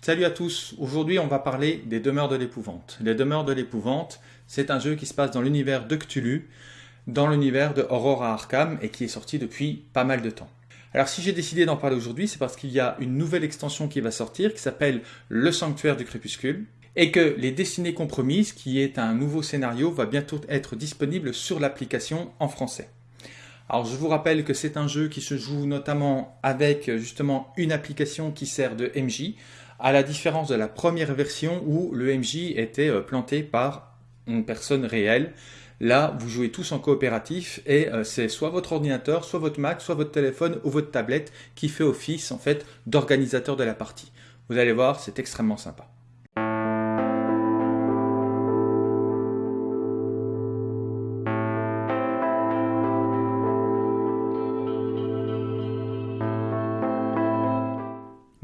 Salut à tous, aujourd'hui on va parler des Demeures de l'épouvante. Les Demeures de l'épouvante, c'est un jeu qui se passe dans l'univers de Cthulhu, dans l'univers de Aurora Arkham et qui est sorti depuis pas mal de temps. Alors si j'ai décidé d'en parler aujourd'hui, c'est parce qu'il y a une nouvelle extension qui va sortir qui s'appelle Le Sanctuaire du Crépuscule et que Les Destinées Compromises, qui est un nouveau scénario, va bientôt être disponible sur l'application en français. Alors je vous rappelle que c'est un jeu qui se joue notamment avec justement une application qui sert de MJ, à la différence de la première version où le MJ était euh, planté par une personne réelle. Là, vous jouez tous en coopératif et euh, c'est soit votre ordinateur, soit votre Mac, soit votre téléphone ou votre tablette qui fait office en fait d'organisateur de la partie. Vous allez voir, c'est extrêmement sympa.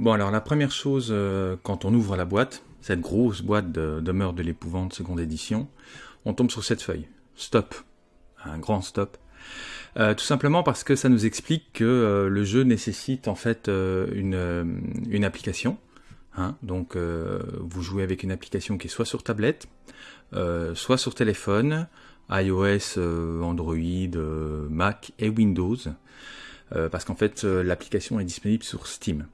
Bon, alors la première chose, euh, quand on ouvre la boîte, cette grosse boîte de, de Meurtre de l'épouvante seconde édition, on tombe sur cette feuille. Stop. Un grand stop. Euh, tout simplement parce que ça nous explique que euh, le jeu nécessite en fait une, une, application. Hein. donc vous jouez avec une application qui est soit sur tablette, soit sur téléphone, iOS, Android, Mac et Windows. parce qu'en fait l'application est disponible sur Steam.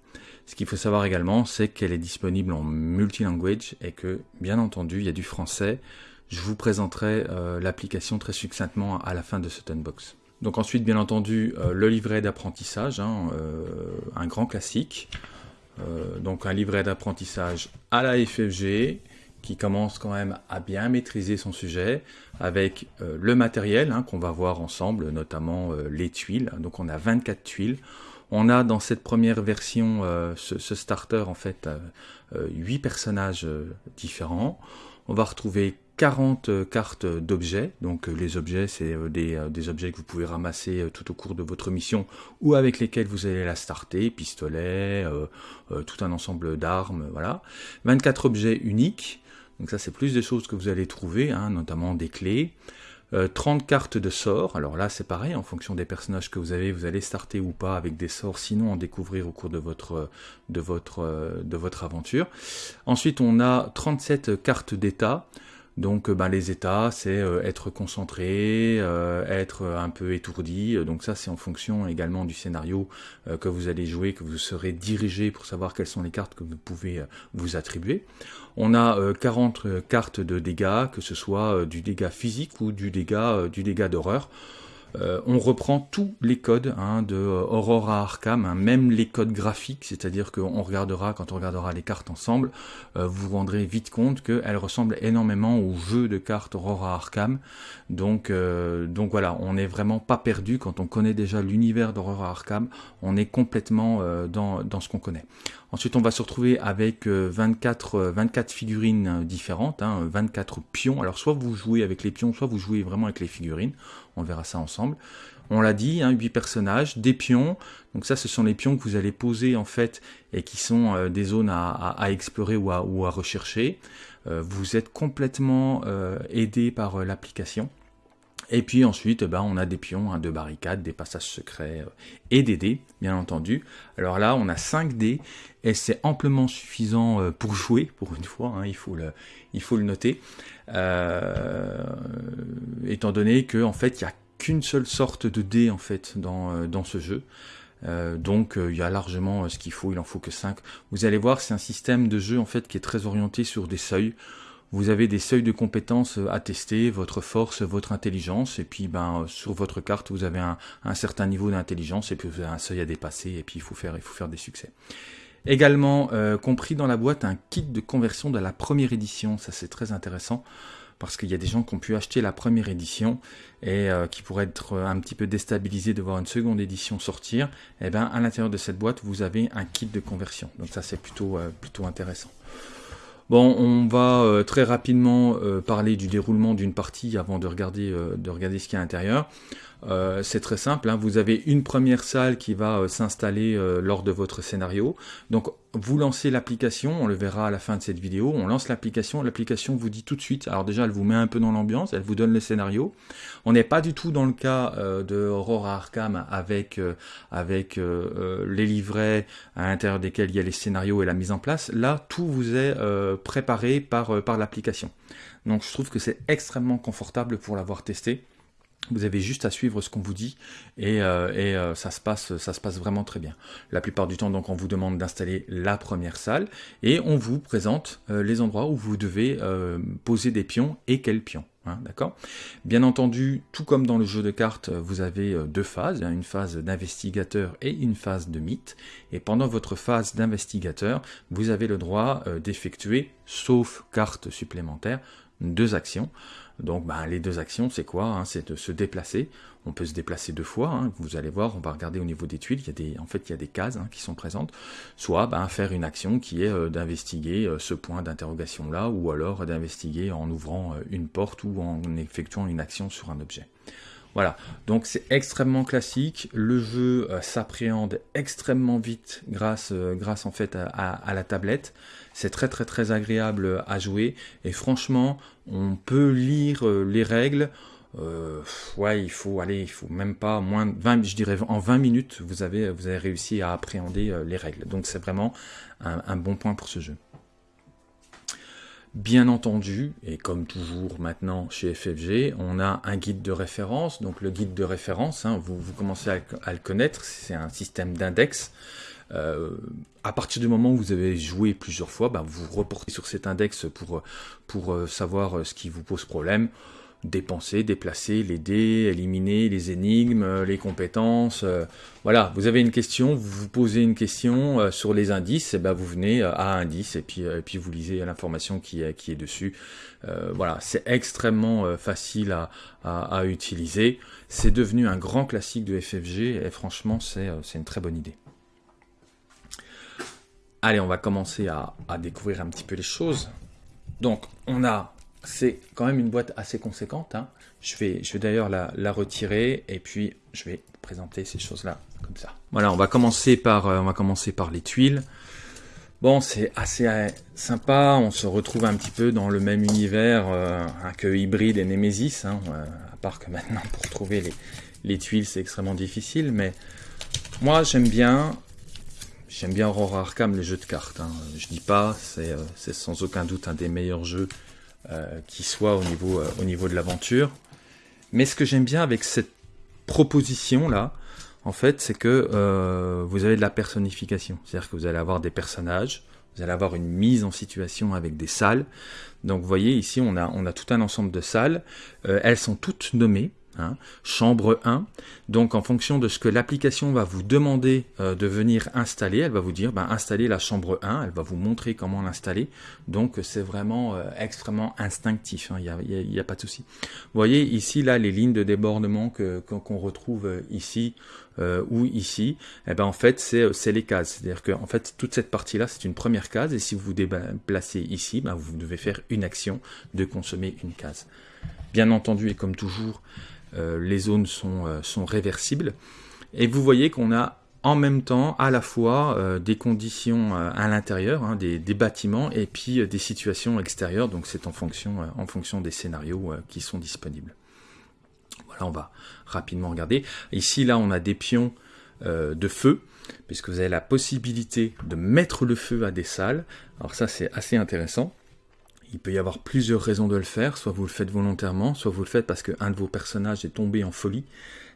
Ce qu'il faut savoir également, c'est qu'elle est disponible en multilanguage et que, bien entendu, il y a du français. Je vous présenterai euh, l'application très succinctement à la fin de ce unbox. Donc ensuite, bien entendu, euh, le livret d'apprentissage, hein, euh, un grand classique. donc un livret d'apprentissage à la FFG, qui commence quand même à bien maîtriser son sujet, avec le matériel hein, qu'on va voir ensemble, notamment les tuiles. Donc on a 24 tuiles. On a dans cette première version, euh, ce, starter, en fait, euh, euh, huit 8 personnages différents. On va retrouver 40 cartes d'objets. Donc les objets, c'est des, objets que vous pouvez ramasser tout au cours de votre mission ou avec lesquels vous allez la starter, pistolet, tout un ensemble d'armes, voilà. 24 objets uniques. Donc ça, c'est plus des choses que vous allez trouver, hein, notamment des clés. 30 euh, cartes de sorts, alors là c'est pareil, en fonction des personnages que vous avez, vous allez starter ou pas avec des sorts, sinon en découvrir au cours de votre, de votre, de votre aventure. Ensuite on a 37 cartes d'état, donc ben, les états, c'est euh, être concentré, euh, être un peu étourdi. Donc ça, c'est en fonction également du scénario que vous allez jouer, que vous serez dirigé pour savoir quelles sont les cartes que vous pouvez vous attribuer. On a 40 cartes de dégâts, que ce soit du dégât physique ou du dégât, du dégât d'horreur. Euh, on reprend tous les codes hein, de euh, Aurora Arkham, hein, même les codes graphiques, c'est-à-dire qu'on regardera, quand on regardera les cartes ensemble, euh, vous vous rendrez vite compte qu'elles ressemblent énormément au jeu de cartes Aurora Arkham. Donc, donc voilà, on n'est vraiment pas perdu quand on connaît déjà l'univers d'Aurora Arkham, on est complètement dans, dans ce qu'on connaît. Ensuite, on va se retrouver avec 24, 24 figurines différentes, hein, 24 pions. Alors, soit vous jouez avec les pions, soit vous jouez vraiment avec les figurines. On verra ça ensemble. On l'a dit, hein, 8 personnages, des pions. Donc ça, ce sont les pions que vous allez poser en fait et qui sont euh, des zones à, explorer ou à, ou à rechercher. Euh, vous êtes complètement euh, aidé par l'application. Et puis ensuite, ben, on a des pions, hein, de barricades, des passages secrets et des dés, bien entendu. Alors là, on a 5 dés et c'est amplement suffisant pour jouer, pour une fois, hein, il, faut le, noter. étant donné qu'en en fait, il y a qu'une seule sorte de dé en fait dans, euh, ce jeu. Euh, donc euh, il y a largement ce qu'il faut, il en faut que 5. Vous allez voir, c'est un système de jeu en fait qui est très orienté sur des seuils. Vous avez des seuils de compétences à tester, votre force, votre intelligence, et puis ben sur votre carte vous avez un, certain niveau d'intelligence et puis vous avez un seuil à dépasser et puis il faut faire il faut faire des succès. Également compris dans la boîte un kit de conversion de la première édition, ça c'est très intéressant parce qu'il y a des gens qui ont pu acheter la première édition et euh, qui pourraient être un petit peu déstabilisés de voir une seconde édition sortir, et eh bien à l'intérieur de cette boîte, vous avez un kit de conversion. Donc ça, c'est plutôt, euh, plutôt intéressant. Bon, on va euh, très rapidement parler du déroulement d'une partie avant de regarder, de regarder ce qu'il y a à l'intérieur. Euh, c'est très simple, hein. vous avez une première salle qui va euh, s'installer euh, lors de votre scénario. Donc vous lancez l'application, on le verra à la fin de cette vidéo, on lance l'application, l'application vous dit tout de suite, alors déjà elle vous met un peu dans l'ambiance, elle vous donne le scénario. On n'est pas du tout dans le cas de Aurora Arkham avec, avec les livrets à l'intérieur desquels il y a les scénarios et la mise en place. Là, tout vous est préparé par, par l'application. Donc je trouve que c'est extrêmement confortable pour l'avoir testé. Vous avez juste à suivre ce qu'on vous dit et, euh, euh, ça, se passe, vraiment très bien. La plupart du temps, donc, on vous demande d'installer la première salle et on vous présente euh, les endroits où vous devez poser des pions et quels pions. Hein, Bien entendu, tout comme dans le jeu de cartes, vous avez deux phases, hein, une phase d'investigateur et une phase de mythe. Et pendant votre phase d'investigateur, vous avez le droit d'effectuer, sauf carte supplémentaire, deux actions. Donc bah, les deux actions, c'est quoi hein? C'est de se déplacer. On peut se déplacer deux fois. Hein. Vous allez voir, on va regarder au niveau des tuiles. Il y a des, en fait, il y a des cases hein, qui sont présentes. Soit bah, faire une action qui est euh, d'investiguer euh, ce point d'interrogation là, ou alors d'investiguer en ouvrant euh, une porte ou en effectuant une action sur un objet. Voilà, donc c'est extrêmement classique, le jeu s'appréhende extrêmement vite grâce, grâce en fait à la tablette. C'est très très très agréable à jouer et franchement, on peut lire euh, les règles. Euh, ouais, il faut aller, il faut même pas moins de 20, je dirais en 20 minutes, vous avez, réussi à appréhender euh, les règles. Donc c'est vraiment un, bon point pour ce jeu. Bien entendu, et comme toujours maintenant chez FFG, on a un guide de référence. Donc le guide de référence, hein, vous, vous, commencez à, le connaître, c'est un système d'index. Euh, à partir du moment où vous avez joué plusieurs fois, bah, vous reportez sur cet index pour, pour euh, savoir euh, ce qui vous pose problème. Dépenser, déplacer, les dés, éliminer les énigmes, les compétences. voilà, vous avez une question, vous vous posez une question sur les indices, et ben vous venez à indice et puis, et puis vous lisez l'information qui est, qui est dessus. voilà, c'est extrêmement facile à, à, à utiliser. C'est devenu un grand classique de FFG et franchement, c'est une très bonne idée. Allez, on va commencer à, découvrir un petit peu les choses. Donc, on a, c'est quand même une boîte assez conséquente. Hein. Je vais, je vais d'ailleurs la, retirer et puis je vais présenter ces choses-là comme ça. Voilà, on va commencer par, euh, on va commencer par les tuiles. Bon, c'est assez euh, sympa. On se retrouve un petit peu dans le même univers euh, que Hybrid et Nemesis. Hein, à part que maintenant, pour trouver les, les tuiles, c'est extrêmement difficile. Mais moi, j'aime bien J'aime bien Aurora Arkham, les jeux de cartes. Hein. Je dis pas, c'est euh, sans aucun doute un des meilleurs jeux euh, qui soit au niveau, euh, au niveau de l'aventure. Mais ce que j'aime bien avec cette proposition là, en fait, c'est que vous avez de la personnification. C'est-à-dire que vous allez avoir des personnages, vous allez avoir une mise en situation avec des salles. Donc vous voyez ici, on a, on a tout un ensemble de salles. elles sont toutes nommées. Hein. chambre 1. Donc en fonction de ce que l'application va vous demander euh, de venir installer, elle va vous dire ben, installer la chambre 1, elle va vous montrer comment l'installer. Donc c'est vraiment euh, extrêmement instinctif, il hein. n'y a, pas de souci. Vous voyez ici là les lignes de débordement qu'on retrouve euh, ou ici, eh ben en fait c'est les cases. C'est-à-dire que en fait toute cette partie là c'est une première case et si vous vous déplacez ici, ben, vous devez faire une action de consommer une case. Bien entendu et comme toujours, euh, les zones sont, euh, sont réversibles. Et vous voyez qu'on a en même temps à la fois euh, des conditions à l'intérieur, hein, des, bâtiments, et puis des situations extérieures, donc c'est en fonction, en fonction des scénarios qui sont disponibles. Voilà, on va rapidement regarder. Ici, là, on a des pions de feu, puisque vous avez la possibilité de mettre le feu à des salles. Alors ça, c'est assez intéressant. Il peut y avoir plusieurs raisons de le faire, soit vous le faites volontairement, soit vous le faites parce qu'un de vos personnages est tombé en folie.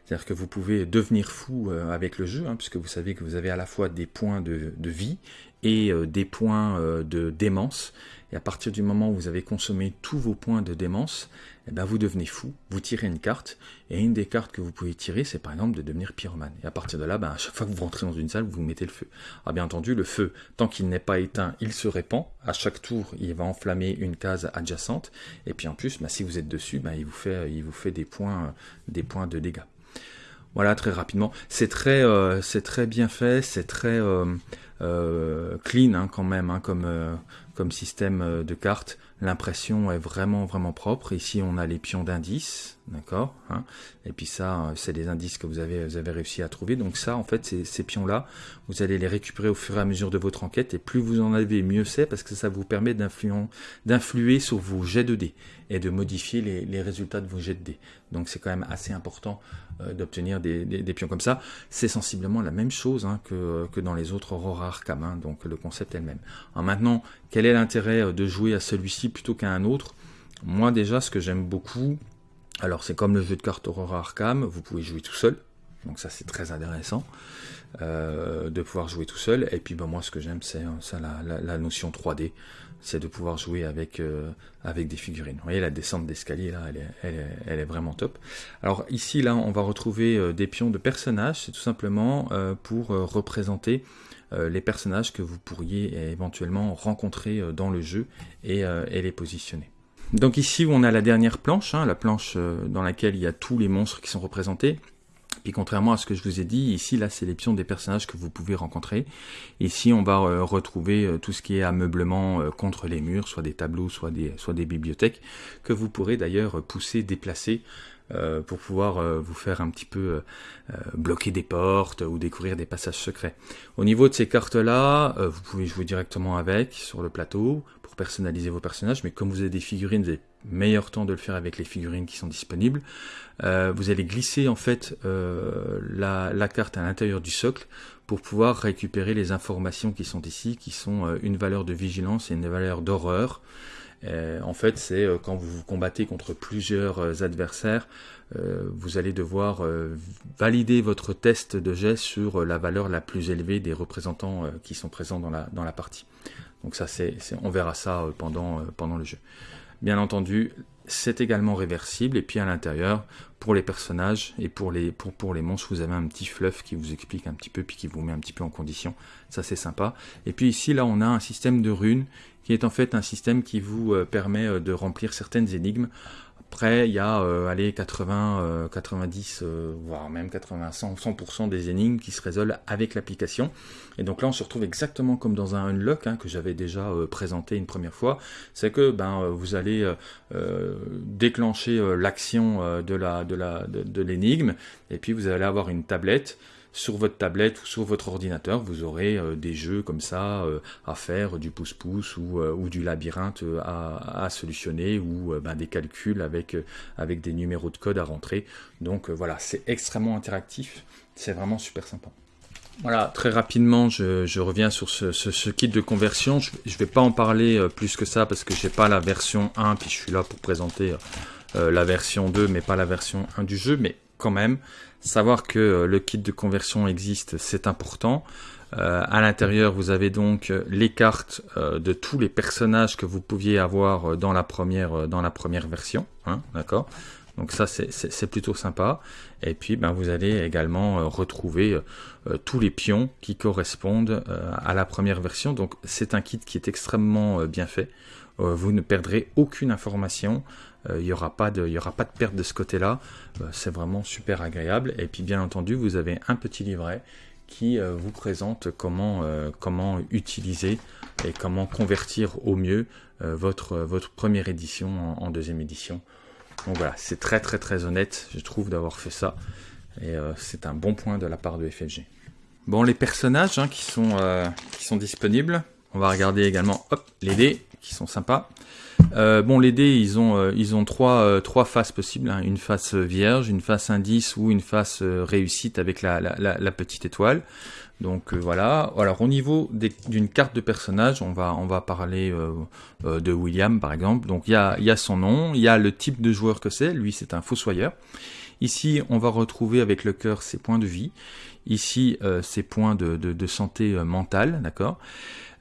C'est-à-dire que vous pouvez devenir fou euh, avec le jeu, hein, puisque vous savez que vous avez à la fois des points de, vie et euh, des points euh, de démence. Et à partir du moment où vous avez consommé tous vos points de démence, eh ben vous devenez fou, vous tirez une carte, et une des cartes que vous pouvez tirer, c'est par exemple de devenir pyromane. Et à partir de là, ben, à chaque fois que vous rentrez dans une salle, vous mettez le feu. Alors bien entendu, le feu, tant qu'il n'est pas éteint, il se répand. À chaque tour, il va enflammer une case adjacente. Et puis en plus, ben, si vous êtes dessus, ben, il, vous fait, il vous fait des points, des points de dégâts. Voilà, très rapidement. C'est très, euh, c'est très bien fait, c'est très euh, euh, clean hein, quand même, hein, comme, comme système de cartes. L'impression est vraiment vraiment propre. Ici, on a les pions d'indices, d'accord hein. Et puis ça, c'est des indices que vous avez, réussi à trouver. Donc ça, en fait, ces, pions-là, vous allez les récupérer au fur et à mesure de votre enquête. Et plus vous en avez, mieux c'est, parce que ça vous permet d'influer sur vos jets de dés et de modifier les, résultats de vos jets de dés. Donc c'est quand même assez important euh, d'obtenir des, pions comme ça. C'est sensiblement la même chose hein, que, que dans les autres Aurora Arkham. Hein. donc le concept est le même. Alors maintenant, quel est l'intérêt euh, de jouer à celui-ci plutôt qu'à un autre? Moi déjà, ce que j'aime beaucoup, alors c'est comme le jeu de cartes Aurora Arkham, vous pouvez jouer tout seul, donc ça c'est très intéressant euh, de pouvoir jouer tout seul. Et puis ben, moi ce que j'aime c'est euh, la, la, notion 3D, c'est de pouvoir jouer avec, avec des figurines. Vous voyez la descente d'escalier là, elle est, vraiment top. Alors ici là on va retrouver des pions de personnages, c'est tout simplement pour représenter euh, les personnages que vous pourriez éventuellement rencontrer euh, dans le jeu euh, et, les positionner. Donc ici on a la dernière planche, hein, la planche dans laquelle il y a tous les monstres qui sont représentés. Puis contrairement à ce que je vous ai dit, ici les pions des personnages que vous pouvez rencontrer. Ici on va retrouver tout ce qui est ameublement contre les murs, soit des tableaux, soit des bibliothèques, que vous pourrez d'ailleurs pousser, déplacer euh, pour pouvoir euh, vous faire un petit peu euh, bloquer des portes ou découvrir des passages secrets. Au niveau de ces cartes-là, vous pouvez jouer directement avec sur le plateau pour personnaliser vos personnages, mais comme vous avez des figurines, vous avez meilleur temps de le faire avec les figurines qui sont disponibles. vous allez glisser en fait la, la, carte à l'intérieur du socle pour pouvoir récupérer les informations qui sont ici, qui sont une valeur de vigilance et une valeur d'horreur. Euh, en fait, c'est euh, quand vous vous combattez contre plusieurs euh, adversaires, vous allez devoir valider votre test de jet sur la valeur la plus élevée des représentants qui sont présents dans la, dans la partie. Donc ça, on verra ça pendant, pendant le jeu. Bien entendu, c'est également réversible et puis à l'intérieur, pour les personnages et pour les, pour, pour les monstres, vous avez un petit fluff qui vous explique un petit peu puis qui vous met un petit peu en condition. Ça, c'est sympa. Et puis ici, là, on a un système de runes qui est en fait un système qui vous euh, permet euh, de remplir certaines énigmes. Après, il y a euh, allez, 80, 90, voire même 80, 100%, des énigmes qui se résolvent avec l'application. Et donc là, on se retrouve exactement comme dans un unlock hein, que j'avais déjà présenté une première fois. C'est que ben, vous allez déclencher l'action de l'énigme, de, la, de, de et puis vous allez avoir une tablette sur votre tablette ou sur votre ordinateur, vous aurez euh, des jeux comme ça euh, à faire, du pouce-pouce ou, euh, du labyrinthe à, solutionner ou ben, des calculs avec, des numéros de code à rentrer. Donc voilà, c'est extrêmement interactif, c'est vraiment super sympa. Voilà, très rapidement, je, je reviens sur ce, kit de conversion. Je ne vais pas en parler plus que ça parce que j'ai pas la version 1, puis je suis là pour présenter la version 2, mais pas la version 1 du jeu. Mais quand même, savoir que euh, le kit de conversion existe, c'est important. Euh, à l'intérieur, vous avez donc euh, les cartes de tous les personnages que vous pouviez avoir dans la première, version. Hein, D'accord? Donc ça, c'est plutôt sympa. Et puis, ben, vous allez également retrouver tous les pions qui correspondent à la première version. Donc c'est un kit qui est extrêmement bien fait. vous ne perdrez aucune information. Il n'y aura, pas de, y aura pas de perte de ce côté-là. Euh, c'est vraiment super agréable. Et puis bien entendu, vous avez un petit livret qui euh, vous présente comment, euh, utiliser et comment convertir au mieux votre, votre première édition en, deuxième édition. Donc voilà, c'est très très très honnête, je trouve, d'avoir fait ça. Et c'est un bon point de la part de FFG. Bon, les personnages hein, qui, sont, qui sont disponibles. On va regarder également hop, les dés qui sont sympas. Euh, bon, les dés, ils ont, euh, euh, trois faces possibles. Hein. Une face vierge, une face indice ou une face réussite avec la, petite étoile. Donc voilà. Alors au niveau d'une carte de personnage, on va, on va parler de William par exemple. Donc il y a, y a son nom, il y a le type de joueur que c'est. Lui, c'est un fossoyeur. Ici, on va retrouver avec le cœur ses points de vie. Ici, ses points de, santé mentale, d'accord?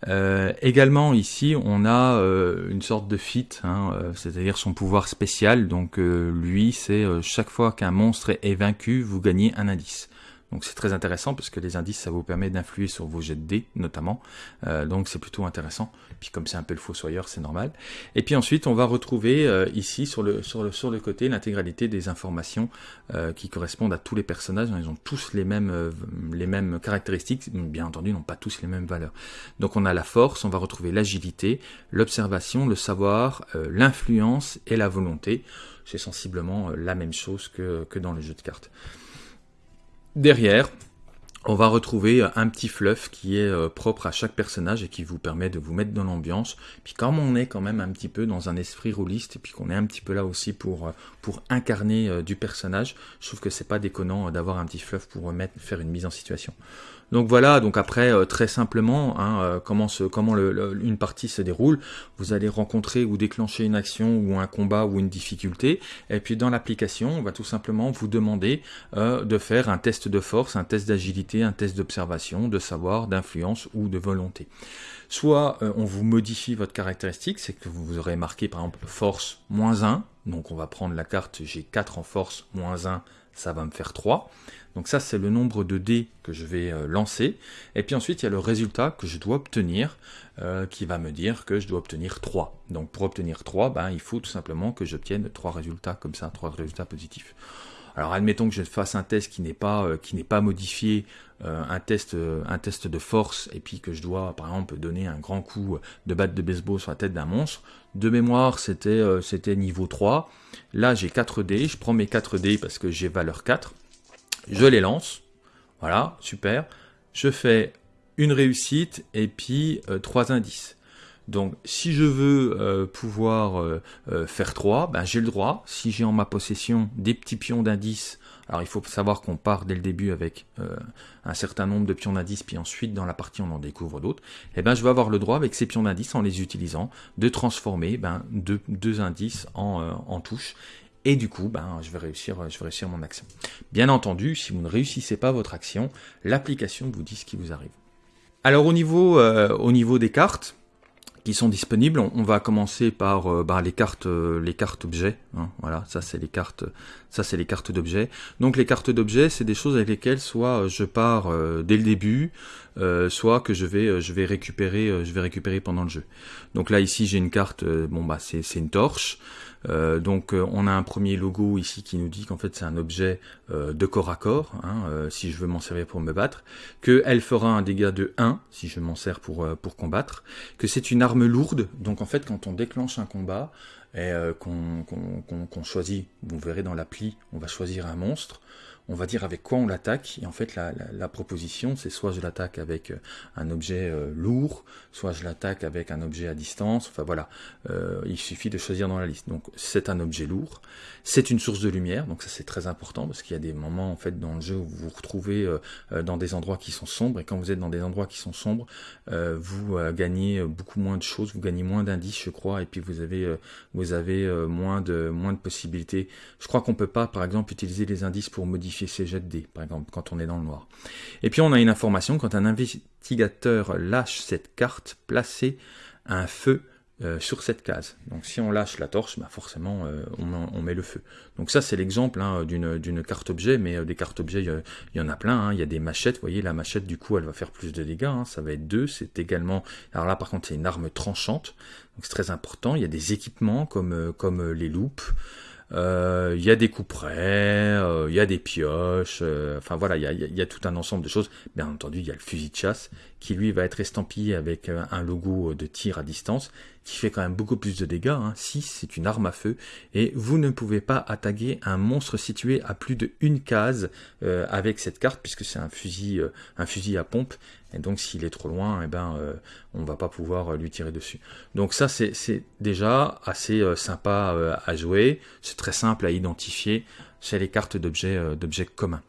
Euh, également ici on a euh, une sorte de fit, hein, euh, c'est-à-dire son pouvoir spécial. Donc lui c'est chaque fois qu'un monstre est vaincu, vous gagnez un indice. Donc c'est très intéressant parce que les indices, ça vous permet d'influer sur vos jets de dés notamment. Euh, donc c'est plutôt intéressant. Puis comme c'est un peu le fossoyeur, c'est normal. Et puis ensuite, on va retrouver euh, ici sur le, sur le, sur le côté l'intégralité des informations euh, qui correspondent à tous les personnages. Ils ont tous les mêmes, les mêmes caractéristiques. Bien entendu, ils n'ont pas tous les mêmes valeurs. Donc on a la force, on va retrouver l'agilité, l'observation, le savoir, l'influence et la volonté. C'est sensiblement la même chose que, que dans le jeu de cartes. Derrière, on va retrouver un petit fluff qui est euh, propre à chaque personnage et qui vous permet de vous mettre dans l'ambiance. Puis comme on est quand même un petit peu dans un esprit rôliste et puis qu'on est un petit peu là aussi pour, euh, pour incarner euh, du personnage, je trouve que c'est pas déconnant d'avoir un petit fluff pour faire une mise en situation. Donc voilà, donc après euh, très simplement, hein, euh, comment, une partie se déroule. Vous allez rencontrer ou déclencher une action ou un combat ou une difficulté. Et puis dans l'application, on va tout simplement vous demander euh, de faire un test de force, un test d'agilité, un test d'observation, de savoir, d'influence ou de volonté. Soit on vous modifie votre caractéristique, c'est que vous aurez marqué par exemple force moins 1, donc on va prendre la carte j'ai 4 en force moins 1, ça va me faire 3. Donc ça, c'est le nombre de dés que je vais euh, lancer. Et puis ensuite, il y a le résultat que je dois obtenir, euh, qui va me dire que je dois obtenir 3. Donc pour obtenir 3, ben, il faut tout simplement que j'obtienne 3 résultats comme ça, 3 résultats positifs. Alors admettons que je fasse un test qui n'est pas, euh, qui n'est pas modifié, un, test, un test de force, et puis que je dois par exemple donner un grand coup de batte de baseball sur la tête d'un monstre. De mémoire, c'était c'était niveau 3. Là, j'ai 4 dés, je prends mes 4 dés parce que j'ai valeur 4 je les lance. Voilà, super. Je fais une réussite et puis euh, trois indices. Donc si je veux euh, pouvoir euh, faire 3, ben, j'ai le droit. Si j'ai en ma possession des petits pions d'indices, alors il faut savoir qu'on part dès le début avec un certain nombre de pions d'indices, puis ensuite dans la partie on en découvre d'autres, et eh ben, je vais avoir le droit avec ces pions d'indices, en les utilisant, de transformer ben, deux, indices en, en touches et du coup, ben, je, vais réussir, je vais réussir mon action. Bien entendu, si vous ne réussissez pas votre action, l'application vous dit ce qui vous arrive. Alors au niveau, euh, au niveau des cartes qui sont disponibles, on, va commencer par euh, ben, les cartes, euh, les cartes objets. Hein. voilà, ça c'est les cartes, ça c'est les cartes d'objets. Donc les cartes d'objets, c'est des choses avec lesquelles soit je pars dès le début, soit que je vais, je vais récupérer, je vais récupérer pendant le jeu. Donc là ici j'ai une carte, bon bah c'est une torche. Euh, donc euh, on a un premier logo ici qui nous dit qu'en fait c'est un objet euh, de corps à corps, hein, si je veux m'en servir pour me battre, qu'elle fera un dégât de 1 si je m'en sers pour, pour combattre, que c'est une arme lourde, donc en fait quand on déclenche un combat et qu'on choisit, vous verrez dans l'appli, on va choisir un monstre, on va dire avec quoi on l'attaque. Et en fait, la, proposition, c'est soit je l'attaque avec euh, un objet euh, lourd, soit je l'attaque avec un objet à distance. Enfin voilà, euh, il suffit de choisir dans la liste. Donc c'est un objet lourd, c'est une source de lumière, donc ça c'est très important parce qu'il y a des moments en fait dans le jeu où vous vous retrouvez dans des endroits qui sont sombres et quand vous êtes dans des endroits qui sont sombres, vous gagnez beaucoup moins de choses, vous gagnez moins d'indices, je crois, et puis vous avez vous avez moins de moins de possibilités. Je crois qu'on peut pas, par exemple, utiliser les indices pour modifier de dés, par exemple, quand on est dans le noir. Et puis on a une information, quand un investigateur lâche cette carte, placez un feu euh, sur cette case. Donc si on lâche la torche, bah forcément euh, on, met le feu. Donc ça c'est l'exemple hein, d'une carte objet, mais euh, des cartes objets il y, en a plein. Hein. Il y a des machettes, vous voyez la machette du coup elle va faire plus de dégâts, hein. ça va être deux. C'est également, alors là par contre c'est une arme tranchante, donc c'est très important. Il y a des équipements comme, comme les loupes. Euh, il y a des couperets, euh, il y a des pioches, euh, enfin voilà, il y a, tout un ensemble de choses. Bien entendu, il y a le fusil de chasse qui lui va être estampillé avec un logo de tir à distance qui fait quand même beaucoup plus de dégâts. Hein. 6, c'est une arme à feu et vous ne pouvez pas attaquer un monstre situé à plus de une case avec cette carte puisque c'est un fusil, un fusil à pompe et donc s'il est trop loin, eh ben, euh, on va pas pouvoir euh, lui tirer dessus. Donc ça c'est déjà assez euh, sympa à jouer, c'est très simple à identifier, c'est les cartes d'objets communs.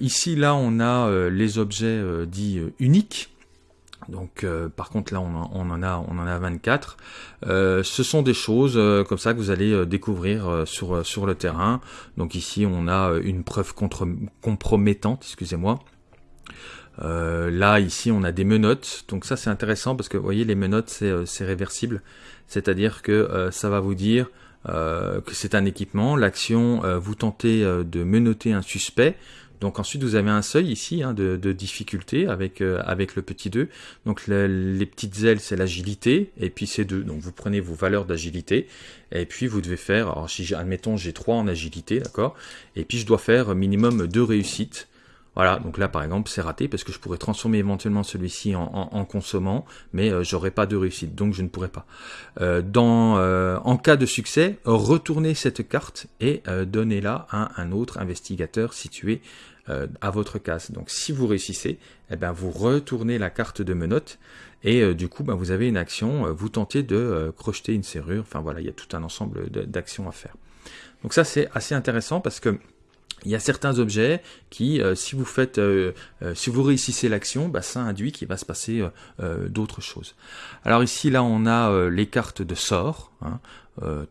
ici là on a les objets dits uniques. Donc par contre là on, en a on en a 24. ce sont des choses comme ça que vous allez découvrir sur sur le terrain. Donc ici on a une preuve contre, compromettante, excusez-moi. Euh, là, ici, on a des menottes. Donc ça, c'est intéressant parce que, vous voyez, les menottes, c'est euh, réversible. C'est-à-dire que euh, ça va vous dire que c'est un équipement. L'action, vous tentez de menotter un suspect. Donc ensuite vous avez un seuil ici hein, de, difficulté avec, avec le petit 2. Donc les petites ailes c'est l'agilité et puis c'est 2. Donc vous prenez vos valeurs d'agilité et puis vous devez faire, alors si admettons j'ai 3 en agilité, d'accord? Et puis je dois faire minimum 2 réussites voilà, donc là par exemple c'est raté parce que je pourrais transformer éventuellement celui-ci en, consommant, mais euh, j'aurais pas de réussite, donc je ne pourrais pas. Euh, dans, euh, en cas de succès, retournez cette carte et donnez-la à un autre investigateur situé à votre case. Donc si vous réussissez, eh ben, vous retournez la carte de menottes et du coup ben, vous avez une action, vous tentez de crocheter une serrure, enfin voilà, il y a tout un ensemble d'actions à faire. Donc ça c'est assez intéressant parce que il y a certains objets qui, euh, si vous faites, euh, euh, si vous réussissez l'action, bah, ça induit qu'il va se passer d'autres choses. Alors ici, là, on a les cartes de sort. Hein,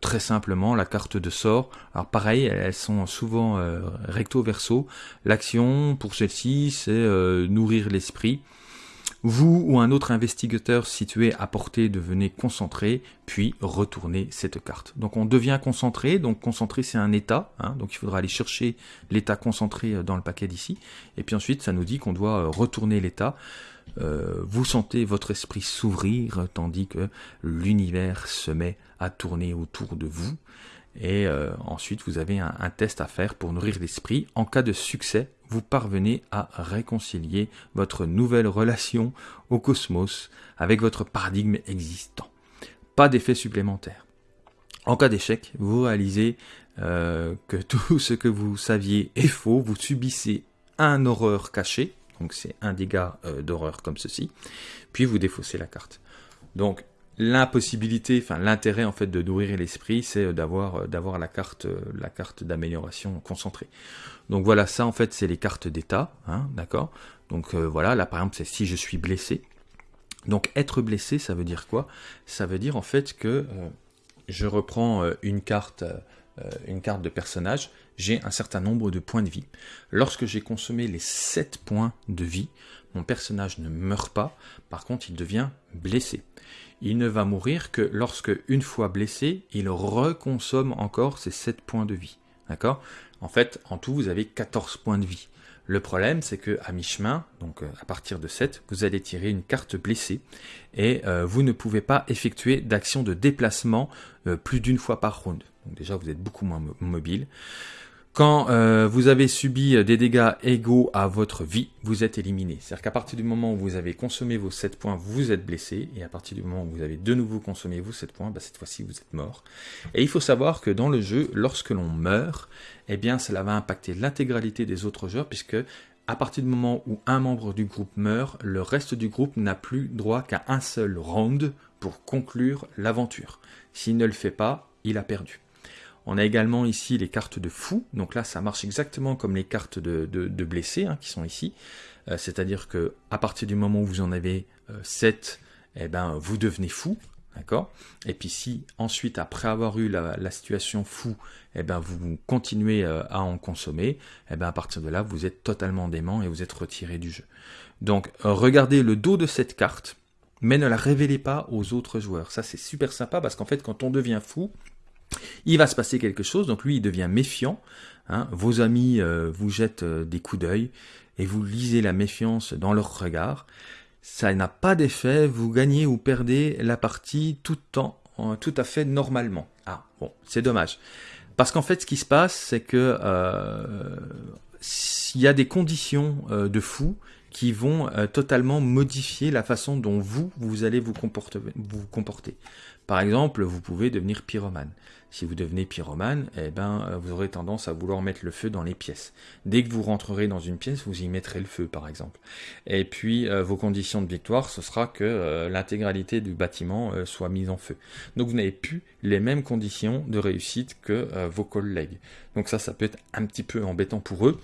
très simplement, la carte de sort. Alors pareil, elles sont souvent recto verso. L'action pour celle-ci, c'est nourrir l'esprit. Vous ou un autre investigateur situé à portée devenez concentré, puis retournez cette carte. Donc on devient concentré, donc concentré c'est un état, hein. donc il faudra aller chercher l'état concentré euh, dans le paquet d'ici, et puis ensuite ça nous dit qu'on doit euh, retourner l'état. Euh, vous sentez votre esprit s'ouvrir tandis que l'univers se met à tourner autour de vous. Et ensuite, vous avez un, test à faire pour nourrir l'esprit. En cas de succès, vous parvenez à réconcilier votre nouvelle relation au cosmos avec votre paradigme existant. Pas d'effet supplémentaire. En cas d'échec, vous réalisez euh, que tout ce que vous saviez est faux, vous subissez un horreur caché, donc c'est un dégât euh, d'horreur comme ceci, puis vous défaussez la carte. Donc l'impossibilité, enfin l'intérêt en fait de nourrir l'esprit, c'est euh, d'avoir euh, d'avoir la carte euh, la carte d'amélioration concentrée. Donc voilà, ça en fait c'est les cartes d'état, hein, d'accord? Donc voilà, là par exemple c'est si je suis blessé. Donc être blessé, ça veut dire quoi? Ça veut dire en fait que je reprends une carte une carte de personnage, j'ai un certain nombre de points de vie. Lorsque j'ai consommé les 7 points de vie, mon personnage ne meurt pas, par contre il devient blessé il ne va mourir que lorsque, une fois blessé, il reconsomme encore ses 7 points de vie. D'accord? En fait, en tout, vous avez 14 points de vie. Le problème, c'est que à mi-chemin, donc euh, à partir de 7, vous allez tirer une carte blessée et euh, vous ne pouvez pas effectuer d'action de déplacement euh, plus d'une fois par round. Donc déjà, vous êtes beaucoup moins mobile. Quand euh, vous avez subi des dégâts égaux à votre vie, vous êtes éliminé. C'est-à-dire qu'à partir du moment où vous avez consommé vos 7 points, vous êtes blessé, et à partir du moment où vous avez de nouveau consommé vos 7 points, bah, cette fois-ci vous êtes mort. Et il faut savoir que dans le jeu, lorsque l'on meurt, eh bien cela va impacter l'intégralité des autres joueurs, puisque à partir du moment où un membre du groupe meurt, le reste du groupe n'a plus droit qu'à un seul round pour conclure l'aventure. S'il ne le fait pas, il a perdu. On a également ici les cartes de fou. Donc là, ça marche exactement comme les cartes de, blessés hein, qui sont ici. Euh, c'est-à-dire que à partir du moment où vous en avez 7, euh, eh ben, vous devenez fou. D'accord? Et puis si ensuite, après avoir eu la, situation fou, eh ben, vous continuez euh, à en consommer, eh ben, à partir de là, vous êtes totalement dément et vous êtes retiré du jeu. Donc, regardez le dos de cette carte, mais ne la révélez pas aux autres joueurs. Ça, c'est super sympa parce qu'en fait, quand on devient fou, il va se passer quelque chose, donc lui il devient méfiant, hein. vos amis euh, vous jettent euh, des coups d'œil et vous lisez la méfiance dans leur regard. Ça n'a pas d'effet, vous gagnez ou perdez la partie tout, temps, tout à fait normalement. Ah bon, c'est dommage. Parce qu'en fait ce qui se passe c'est que euh, s'il y a des conditions de fou qui vont totalement modifier la façon dont vous, vous allez vous comporter. Vous comporter. Par exemple, vous pouvez devenir pyromane. Si vous devenez pyromane, eh ben, euh, vous aurez tendance à vouloir mettre le feu dans les pièces. Dès que vous rentrerez dans une pièce, vous y mettrez le feu, par exemple. Et puis, euh, vos conditions de victoire, ce sera que euh, l'intégralité du bâtiment soit mise en feu. Donc, vous n'avez plus les mêmes conditions de réussite que vos collègues. Donc ça, ça peut être un petit peu embêtant pour eux,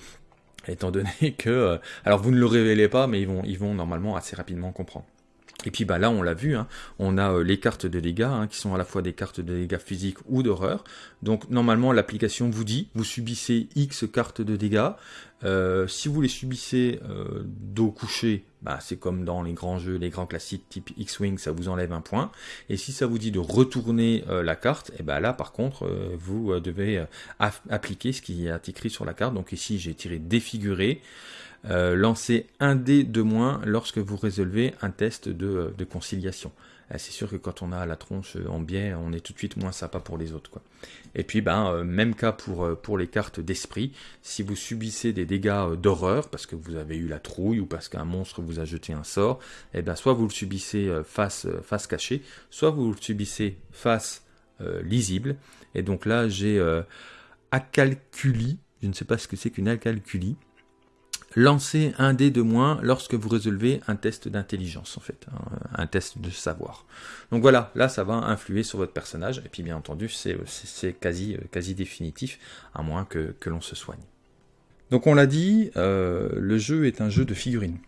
étant donné que... alors, vous ne le révélez pas, mais ils ils vont normalement assez rapidement comprendre. Et puis bah là, on l'a vu, hein, on a euh, les cartes de dégâts, hein, qui sont à la fois des cartes de dégâts physiques ou d'horreur. Donc normalement, l'application vous dit, vous subissez X cartes de dégâts. Euh, si vous les subissez euh, dos couché, bah, c'est comme dans les grands jeux, les grands classiques type X-Wing, ça vous enlève un point. Et si ça vous dit de retourner euh, la carte, et eh ben là par contre, vous devez appliquer ce qui est écrit sur la carte. Donc ici j'ai tiré défiguré. Lancer un dé de moins lorsque vous résolvez un test de conciliation. Euh, c'est sûr que quand on a la tronche en biais, on est tout de suite moins sympa pour les autres. Et puis, ben, euh, même cas pour, euh, les cartes d'esprit. Si vous subissez des dégâts d'horreur, parce que vous avez eu la trouille ou parce qu'un monstre vous a jeté un sort, et eh ben, soit vous le subissez face, face cachée, soit vous le subissez face lisible. Et donc là, j'ai acalculi, je ne sais pas ce que c'est qu'une acalculi, lancez un dé de moins lorsque vous résolvez un test d'intelligence, en fait, hein, un test de savoir. Donc voilà, là, ça va influer sur votre personnage, et puis bien entendu, c'est quasi, quasi définitif, à moins que, l'on se soigne. Donc on l'a dit, euh, le jeu est un jeu de figurines.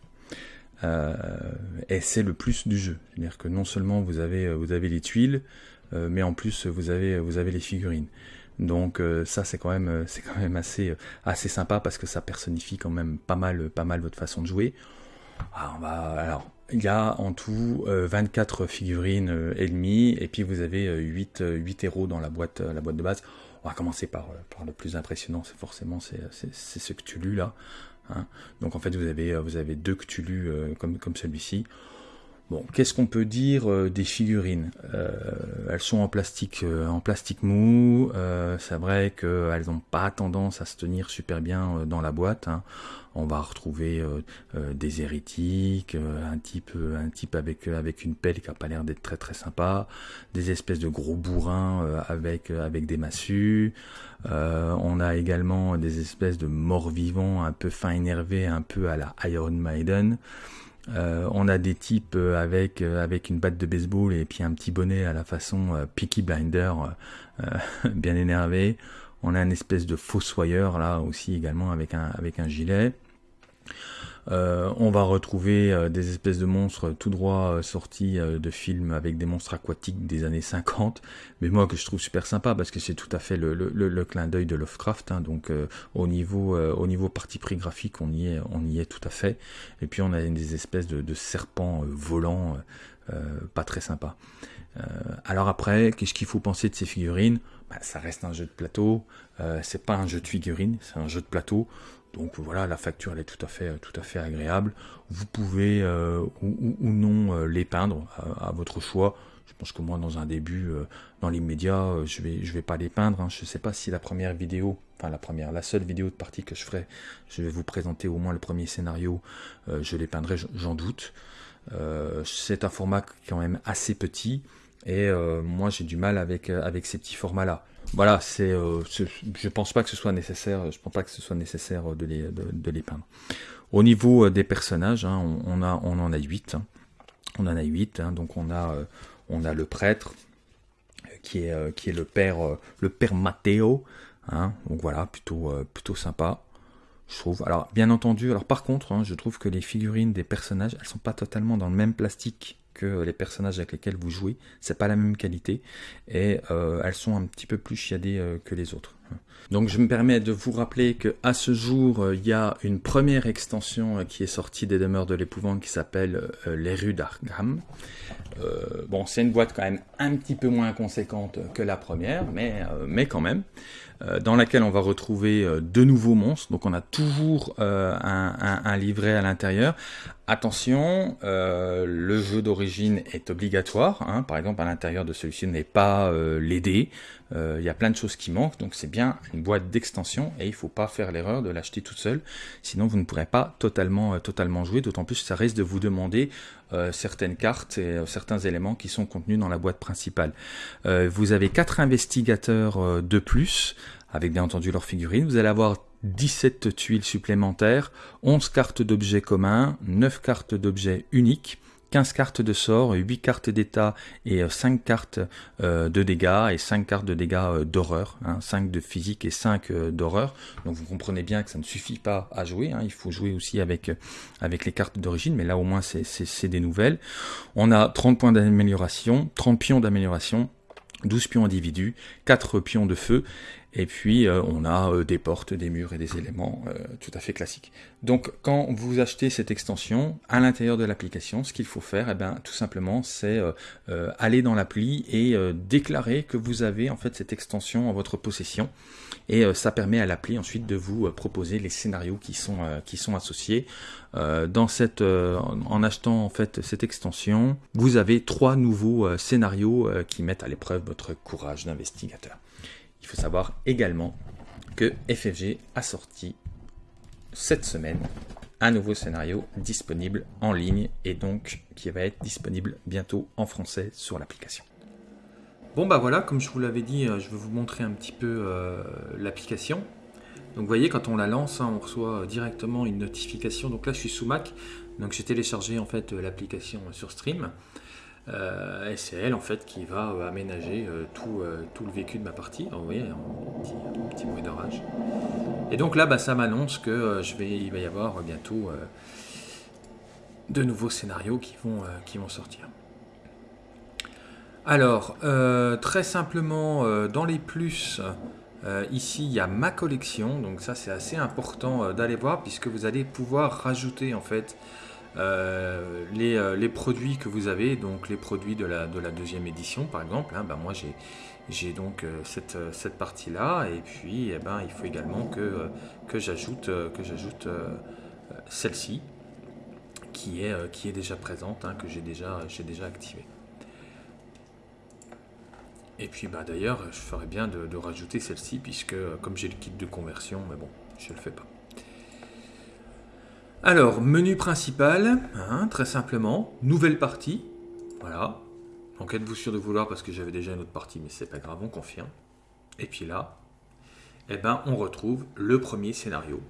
Euh, et c'est le plus du jeu. C'est-à-dire que non seulement vous avez, les tuiles, euh, mais en plus vous avez les figurines. Donc euh, ça c'est quand même euh, assez euh, assez sympa parce que ça personnifie quand même pas mal votre façon de jouer. Ah, alors il y a en tout 24 figurines ennemies et puis vous avez 8, 8 héros dans la boîte la boîte de base. On va commencer par, par le plus impressionnant, c'est forcément c'est ce Cthulhu là. Hein. Donc en fait vous avez vous avez deux Cthulhu comme comme celui-ci. Bon, qu'est-ce qu'on peut dire euh, des figurines? Euh, Elles sont en plastique, euh, en plastique mou. c'est vrai qu'elles n'ont pas tendance à se tenir super bien dans la boîte. Hein. On va retrouver des hérétiques, un type, un type avec avec une pelle qui a pas l'air d'être très très sympa, des espèces de gros bourrins avec avec des massues. on a également des espèces de morts vivants un peu fin énervés, un peu à la Iron Maiden. Euh, on a des types euh, avec, euh, avec une batte de baseball et puis un petit bonnet à la façon Peaky Blinder, bien énervé. On a une espèce de fossoyeur là aussi également avec un, avec un gilet. Euh, on va retrouver euh, des espèces de monstres tout droit euh, sortis de films avec des monstres aquatiques des années 50, mais moi que je trouve super sympa parce que c'est tout à fait le, clin d'œil de Lovecraft. Hein. donc au niveau au niveau parti pris graphique, on y est on y est tout à fait. Et puis on a des espèces de, serpents volants, pas très sympa. alors après, qu'est-ce qu'il faut penser de ces figurines? Bah, Ça reste un jeu de plateau. c'est pas un jeu de figurines, c'est un jeu de plateau. Donc voilà, la facture elle est tout à fait, tout à fait agréable. Vous pouvez euh, ou, non euh, les peindre à, votre choix. Je pense que moi dans un début, euh, dans l'immédiat, je vais, je vais pas les peindre. Hein. Je ne sais pas si la première vidéo, enfin la première, la seule vidéo de partie que je ferai, je vais vous présenter au moins le premier scénario. je les peindrai, j'en doute. c'est un format quand même assez petit et moi j'ai du mal avec, avec ces petits formats là voilà, c'est, euh, je pense pas que ce soit nécessaire, je pense pas que ce soit nécessaire de les, de, les peindre. Au niveau euh, des personnages, hein, on, en a 8. Hein. On en a 8, hein, donc on a, euh, on a le prêtre, qui est, qui est le père, le père Matteo. donc voilà, plutôt, plutôt sympa je trouve. Alors, bien entendu, alors par contre, je trouve que les figurines des personnages, elles sont pas totalement dans le même plastique que les personnages avec lesquels vous jouez. C'est pas la même qualité et euh, elles sont un petit peu plus chiadées euh, que les autres. Donc je me permets de vous rappeler que à ce jour, euh, il y a une première extension qui est sortie des demeures de l'épouvante qui s'appelle Les rues d'Arkham. bon, c'est une boîte quand même un petit peu moins conséquente que la première, mais, quand même. Euh, dans laquelle on va retrouver euh, de nouveaux monstres. Donc on a toujours euh, un, livret à l'intérieur. Attention, le jeu d'origine est obligatoire. Hein. Par exemple, à l'intérieur de celui-ci n'est pas les. Il y a plein de choses qui manquent, donc c'est bien une boîte d'extension et il ne faut pas faire l'erreur de l'acheter toute seule. Sinon, vous ne pourrez pas totalement, totalement jouer. D'autant plus, ça risque de vous demander certaines cartes et certains éléments qui sont contenus dans la boîte principale. vous avez quatre investigateurs de plus avec bien entendu leurs figurines. Vous allez avoir 17 tuiles supplémentaires, 11 cartes d'objets communs, 9 cartes d'objets uniques, 15 cartes de sort, 8 cartes d'état et 5 euh, cartes euh, de dégâts et 5 cartes de dégâts euh, d'horreur, 5 hein, de physique et 5 d'horreur. Donc vous comprenez bien que ça ne suffit pas à jouer, hein. il faut jouer aussi avec, avec les cartes d'origine, mais là au moins c'est des nouvelles. On a 30 points d'amélioration, 30 pions d'amélioration, 12 pions individus, 4 pions de feu, Et puis on a des portes, des murs et des éléments tout à fait classiques. Donc quand vous achetez cette extension, à l'intérieur de l'application, ce qu'il faut faire, eh ben, tout simplement, c'est aller dans l'appli et déclarer que vous avez en fait cette extension en votre possession. Et ça permet à l'appli ensuite de vous proposer les scénarios qui sont, qui sont associés. dans cette, en achetant en fait cette extension, vous avez trois nouveaux scénarios qui mettent à l'épreuve votre courage d'investigateur. Il faut savoir également que FFG a sorti cette semaine un nouveau scénario disponible en ligne et donc qui va être disponible bientôt en français sur l'application. Bon bah voilà, comme je vous l'avais dit, euh, je vais vous montrer un petit peu euh, l'application. Donc vous voyez, quand on la lance, hein, on reçoit directement une notification. Donc là, je suis sous Mac, donc j'ai téléchargé en fait l'application sur Stream. Euh, et c'est elle en fait qui va euh, aménager euh, tout, tout, le vécu de ma partie. vous voyez, un petit, petit bruit d'orage. Et donc là, bah, ça m'annonce que va y avoir bientôt de nouveaux scénarios qui vont, qui vont sortir. Alors, très simplement, dans les plus, ici, il y a ma collection. Donc ça, c'est assez important d'aller voir puisque vous allez pouvoir rajouter en fait euh, euh, les, produits que vous avez, donc les produits de la, de la deuxième édition par exemple, hein, ben moi j'ai donc euh, cette, partie-là, et puis eh ben, il faut également que, j'ajoute celle-ci, qui est, déjà présente, hein, que j'ai déjà, déjà activée. Et puis bah, d'ailleurs, je ferais bien de, de rajouter celle-ci, puisque comme j'ai le kit de conversion, mais bon, je ne le fais pas. Alors, menu principal, hein, très simplement, nouvelle partie, voilà. Donc êtes-vous sûr de vouloir parce que j'avais déjà une autre partie, mais c'est pas grave, on confirme. Et puis là, eh ben, on retrouve le premier scénario,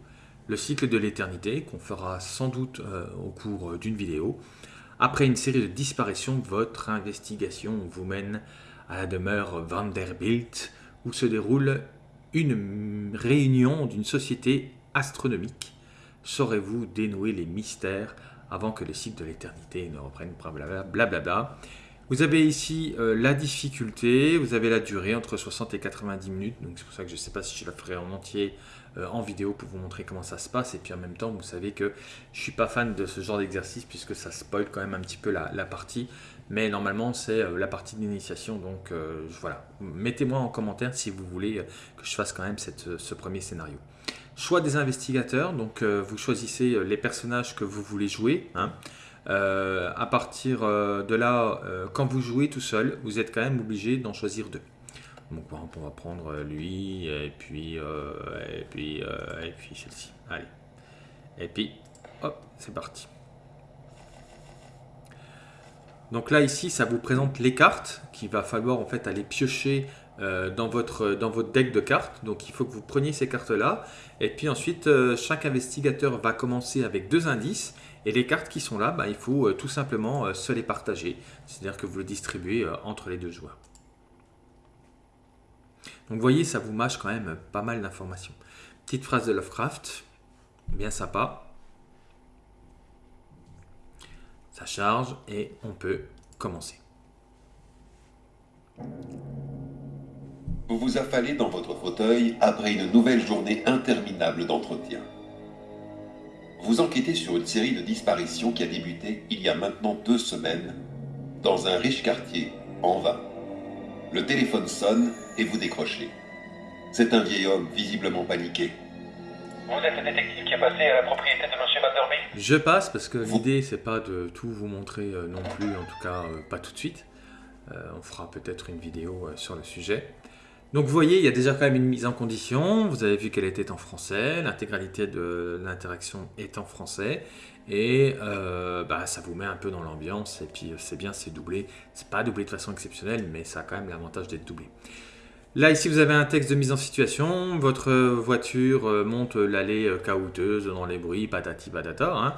le cycle de l'éternité, qu'on fera sans doute euh, au cours d'une vidéo. Après une série de disparitions, votre investigation vous mène à la demeure Vanderbilt, où se déroule une réunion d'une société astronomique saurez-vous dénouer les mystères avant que les cycles de l'éternité ne reprennent blablabla. Vous avez ici euh, la difficulté, vous avez la durée entre 60 et 90 minutes, donc c'est pour ça que je ne sais pas si je la ferai en entier euh, en vidéo pour vous montrer comment ça se passe, et puis en même temps vous savez que je ne suis pas fan de ce genre d'exercice puisque ça spoil quand même un petit peu la, partie, mais normalement c'est euh, la partie d'initiation, donc voilà, mettez-moi en commentaire si vous voulez que je fasse quand même ce premier scénario. Choix des investigateurs, donc euh, vous choisissez euh, les personnages que vous voulez jouer. Hein. Euh, à partir de là, quand vous jouez tout seul, vous êtes quand même obligé d'en choisir deux. Donc on va prendre lui et puis et puis celle-ci. Allez. Et puis hop, c'est parti. Donc là ici, ça vous présente les cartes qu'il va falloir en fait aller piocher dans, votre, dans votre deck de cartes. Donc il faut que vous preniez ces cartes-là. Et puis ensuite, euh, chaque investigateur va commencer avec deux indices. Et les cartes qui sont là, bah, il faut euh, tout simplement se les partager. C'est-à-dire que vous le distribuez entre les deux joueurs. Donc vous voyez, ça vous mâche quand même pas mal d'informations. Petite phrase de Lovecraft, bien sympa. Ça charge et on peut commencer. Vous vous affalez dans votre fauteuil après une nouvelle journée interminable d'entretien. Vous enquêtez sur une série de disparitions qui a débuté il y a maintenant deux semaines dans un riche quartier, en vain. Le téléphone sonne et vous décrochez. C'est un vieil homme visiblement paniqué. Vous êtes le détective qui est passé à la propriété de M. Vanderbilt? Je passe parce que l'idée c'est pas de tout vous montrer euh, non plus, en tout cas euh, pas tout de suite. Euh, on fera peut-être une vidéo sur le sujet. Donc vous voyez, il y a déjà quand même une mise en condition. Vous avez vu qu'elle était en français. L'intégralité de l'interaction est en français. Et euh, bah, ça vous met un peu dans l'ambiance. Et puis c'est bien, c'est doublé. C'est pas doublé de façon exceptionnelle, mais ça a quand même l'avantage d'être doublé. Là, ici, vous avez un texte de mise en situation. Votre voiture euh, monte l'allée euh, caouteuse dans les bruits, patati patata. Hein.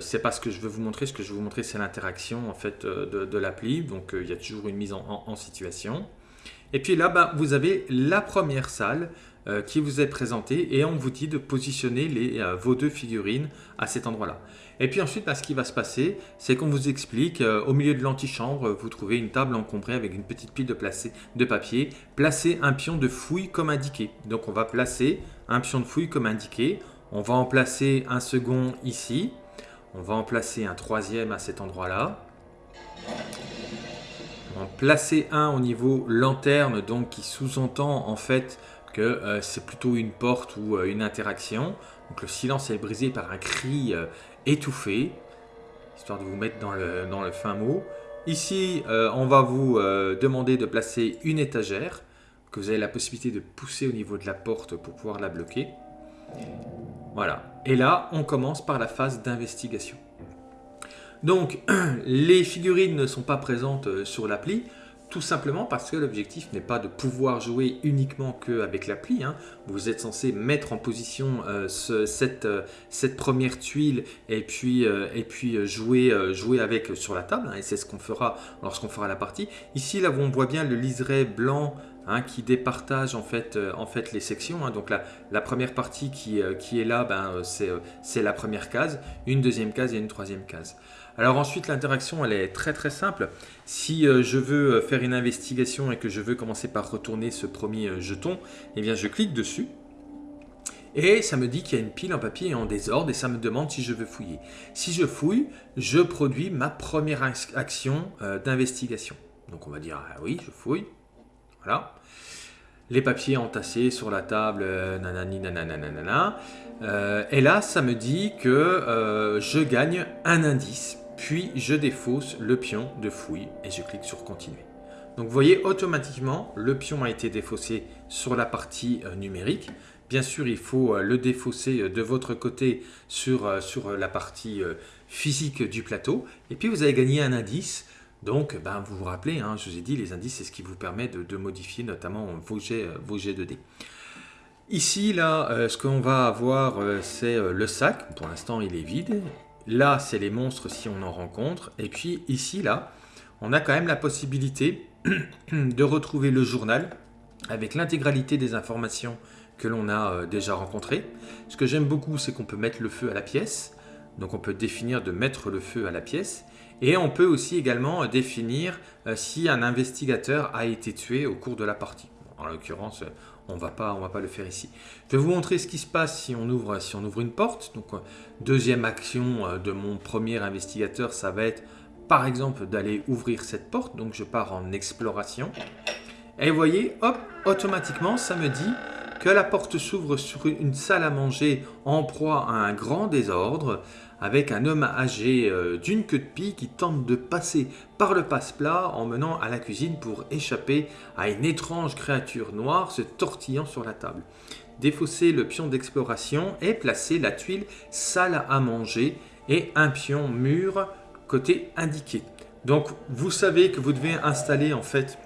c'est pas ce que je veux vous montrer. Ce que je veux vous montrer, c'est l'interaction en fait de, l'appli. Donc, il y a toujours une mise en situation. Et puis là, ben, vous avez la première salle euh, qui vous est présentée et on vous dit de positionner euh, vos deux figurines à cet endroit-là. Et puis ensuite, ben, ce qui va se passer, c'est qu'on vous explique, euh, au milieu de l'antichambre, vous trouvez une table encombrée avec une petite pile de papier. Placez un pion de fouille comme indiqué. Donc on va placer un pion de fouille comme indiqué. On va en placer un second ici. On va en placer un troisième à cet endroit-là. En placer un au niveau lanterne, donc qui sous-entend en fait que euh, c'est plutôt une porte ou euh, une interaction. Donc le silence est brisé par un cri euh, étouffé, histoire de vous mettre dans le, dans le fin mot. Ici, on va vous demander de placer une étagère que vous avez la possibilité de pousser au niveau de la porte pour pouvoir la bloquer. Voilà. Et là, on commence par la phase d'investigation. Donc, les figurines ne sont pas présentes euh, sur l'appli, tout simplement parce que l'objectif n'est pas de pouvoir jouer uniquement qu'avec l'appli. Hein. Vous êtes censé mettre en position euh, cette, euh, cette, première tuile et puis, jouer, avec sur la table. Hein, et c'est ce qu'on fera lorsqu'on fera la partie. Ici, là, on voit bien le liseré blanc Hein, qui départage en fait, les sections. Donc la, première partie qui, est là, ben, c'est la première case, une deuxième case et une troisième case. Alors ensuite, l'interaction, elle est très très simple. Si je veux faire une investigation et que je veux commencer par retourner ce premier jeton, eh bien je clique dessus. Et ça me dit qu'il y a une pile en papier en désordre et ça me demande si je veux fouiller. Si je fouille, je produis ma première action d'investigation. Donc on va dire, ah oui, je fouille. Voilà. Les papiers entassés sur la table, euh, nanani, nanana, euh, et là, ça me dit que euh, je gagne un indice, puis je défausse le pion de fouille et je clique sur continuer. Donc vous voyez, automatiquement, le pion a été défaussé sur la partie numérique. Bien sûr, il faut le défausser de votre côté sur, la partie physique du plateau. Et puis vous avez gagné un indice donc, ben, vous vous rappelez, hein, je vous ai dit, les indices, c'est ce qui vous permet de, modifier notamment vos jets, euh, vos jets de dés. Ici, là, euh, ce qu'on va avoir, euh, c'est le sac. Pour l'instant, il est vide. Là, c'est les monstres si on en rencontre. Et puis ici, là, on a quand même la possibilité de retrouver le journal avec l'intégralité des informations que l'on a déjà rencontrées. Ce que j'aime beaucoup, c'est qu'on peut mettre le feu à la pièce. Donc on peut définir de mettre le feu à la pièce. Et on peut aussi également définir euh, si un investigateur a été tué au cours de la partie. En l'occurrence, euh, on ne va pas le faire ici. Je vais vous montrer ce qui se passe si on ouvre, si on ouvre une porte. Donc, euh, deuxième action de mon premier investigateur, ça va être par exemple d'aller ouvrir cette porte. Donc, je pars en exploration. Et vous voyez, hop, automatiquement, ça me dit que la porte s'ouvre sur une salle à manger en proie à un grand désordre avec un homme âgé euh, d'une queue de pie qui tente de passer par le passe-plat en menant à la cuisine pour échapper à une étrange créature noire se tortillant sur la table. Défausser le pion d'exploration et placer la tuile salle à manger et un pion mur côté indiqué. Donc vous savez que vous devez installer en fait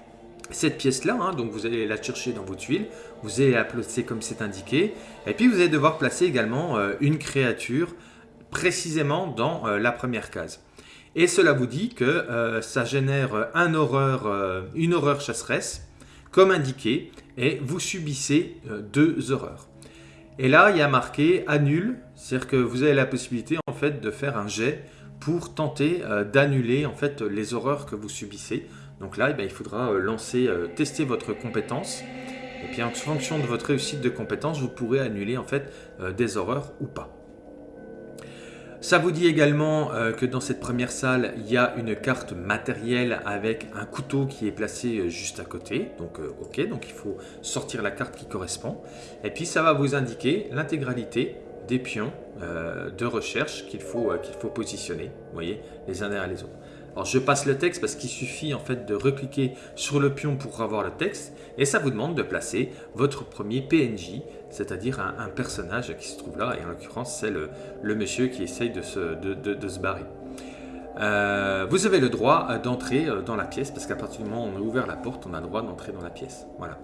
cette pièce-là, hein. donc vous allez la chercher dans vos tuiles, vous allez la placer comme c'est indiqué, et puis vous allez devoir placer également euh, une créature précisément dans euh, la première case. Et cela vous dit que euh, ça génère un horreur, euh, une horreur chasseresse, comme indiqué, et vous subissez deux horreurs. Et là, il y a marqué annule, c'est-à-dire que vous avez la possibilité en fait de faire un jet pour tenter d'annuler en fait les horreurs que vous subissez. Donc là, eh ben, il faudra lancer, tester votre compétence. Et puis en fonction de votre réussite de compétence, vous pourrez annuler en fait des horreurs ou pas. Ça vous dit également euh, que dans cette première salle, il y a une carte matérielle avec un couteau qui est placé euh, juste à côté. Donc euh, ok, donc il faut sortir la carte qui correspond. Et puis ça va vous indiquer l'intégralité des pions de recherche qu'il faut, positionner, vous voyez, les uns derrière les autres. Alors je passe le texte parce qu'il suffit en fait de recliquer sur le pion pour avoir le texte et ça vous demande de placer votre premier PNJ, c'est-à-dire un, personnage qui se trouve là et en l'occurrence c'est le, monsieur qui essaye de se, barrer. Euh, vous avez le droit euh, d'entrer euh, dans la pièce parce qu'à partir du moment où on a ouvert la porte, on a le droit d'entrer dans la pièce. Voilà.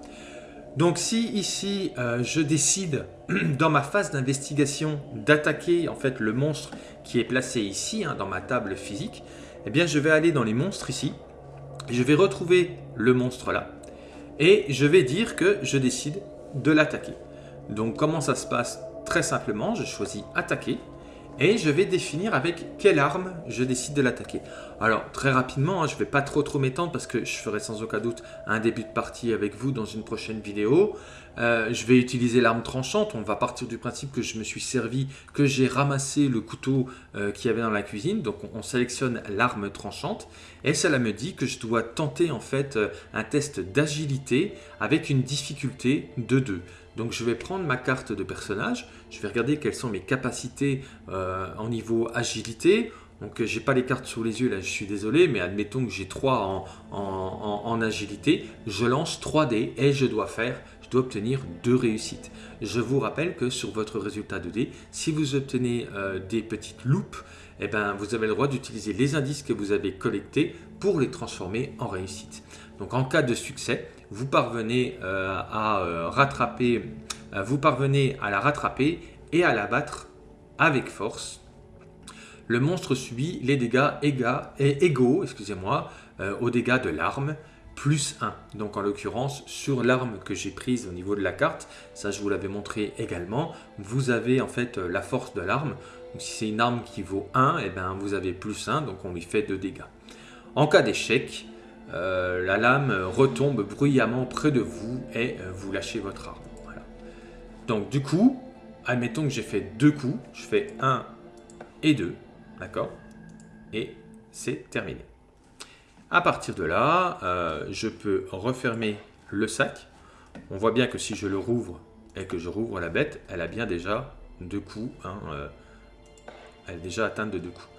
Donc si ici je décide dans ma phase d'investigation d'attaquer en fait le monstre qui est placé ici hein, dans ma table physique, eh bien je vais aller dans les monstres ici, je vais retrouver le monstre là, et je vais dire que je décide de l'attaquer. Donc comment ça se passe Très simplement, je choisis attaquer et je vais définir avec quelle arme je décide de l'attaquer. Alors très rapidement, hein, je ne vais pas trop trop m'étendre parce que je ferai sans aucun doute un début de partie avec vous dans une prochaine vidéo. Euh, je vais utiliser l'arme tranchante, on va partir du principe que je me suis servi, que j'ai ramassé le couteau euh, qu'il y avait dans la cuisine, donc on, sélectionne l'arme tranchante et cela me dit que je dois tenter en fait euh, un test d'agilité avec une difficulté de 2. Donc je vais prendre ma carte de personnage, je vais regarder quelles sont mes capacités euh, en niveau agilité. Donc j'ai pas les cartes sous les yeux là, je suis désolé, mais admettons que j'ai 3 en, agilité. Je lance 3 dés et je dois faire, je dois obtenir 2 réussites. Je vous rappelle que sur votre résultat de dés, si vous obtenez euh, des petites loupes, eh ben, vous avez le droit d'utiliser les indices que vous avez collectés pour les transformer en réussite. Donc en cas de succès, vous parvenez euh, à euh, euh, vous parvenez à la rattraper et à la battre avec force. Le monstre subit les dégâts égaux, excusez-moi, aux dégâts de l'arme plus 1. Donc en l'occurrence, sur l'arme que j'ai prise au niveau de la carte, ça je vous l'avais montré également, vous avez en fait la force de l'arme. si c'est une arme qui vaut 1, et eh ben, vous avez plus 1, donc on lui fait 2 dégâts. En cas d'échec, euh, la lame retombe bruyamment près de vous et euh, vous lâchez votre arme. Donc du coup, admettons que j'ai fait deux coups, je fais un et deux, d'accord? Et c'est terminé. À partir de là, euh, je peux refermer le sac. On voit bien que si je le rouvre et que je rouvre la bête, elle a bien déjà deux coups. Hein, elle est déjà atteinte de deux coups.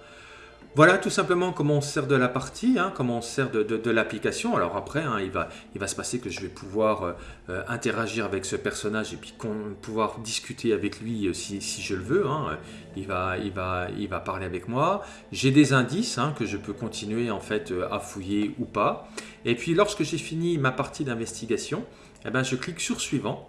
Voilà tout simplement comment on sert de la partie, hein, comment on sert de, l'application. Alors après, hein, il, va, il va se passer que je vais pouvoir euh, euh, interagir avec ce personnage et puis pouvoir discuter avec lui euh, si, je le veux. Hein. Il, va, parler avec moi. J'ai des indices que je peux continuer en fait à fouiller ou pas. Et puis lorsque j'ai fini ma partie d'investigation, eh ben, je clique sur suivant.